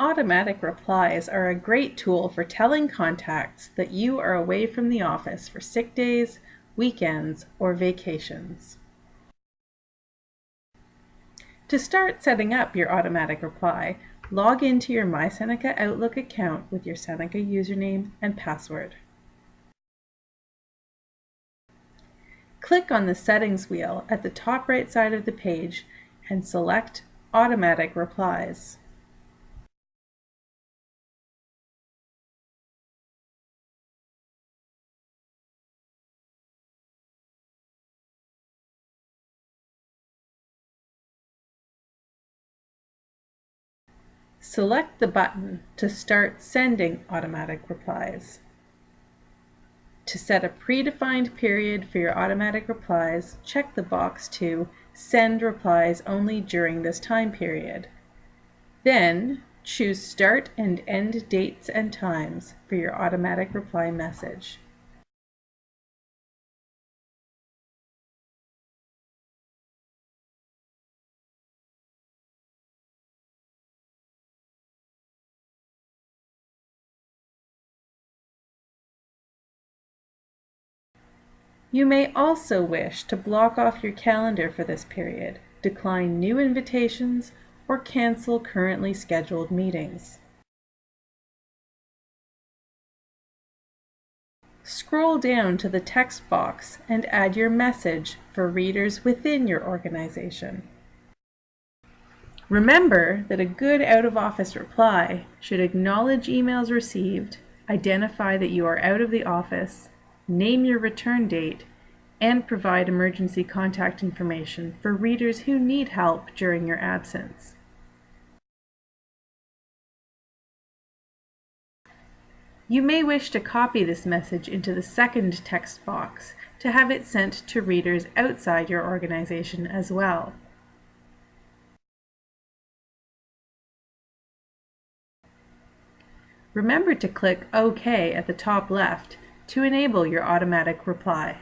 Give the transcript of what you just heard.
Automatic replies are a great tool for telling contacts that you are away from the office for sick days, weekends, or vacations. To start setting up your automatic reply, log into your MySeneca Outlook account with your Seneca username and password. Click on the Settings wheel at the top right side of the page and select Automatic Replies. Select the button to start sending automatic replies. To set a predefined period for your automatic replies, check the box to Send replies only during this time period. Then, choose Start and End dates and times for your automatic reply message. You may also wish to block off your calendar for this period, decline new invitations, or cancel currently scheduled meetings. Scroll down to the text box and add your message for readers within your organization. Remember that a good out-of-office reply should acknowledge emails received, identify that you are out of the office, name your return date, and provide emergency contact information for readers who need help during your absence. You may wish to copy this message into the second text box to have it sent to readers outside your organization as well. Remember to click OK at the top left to enable your automatic reply.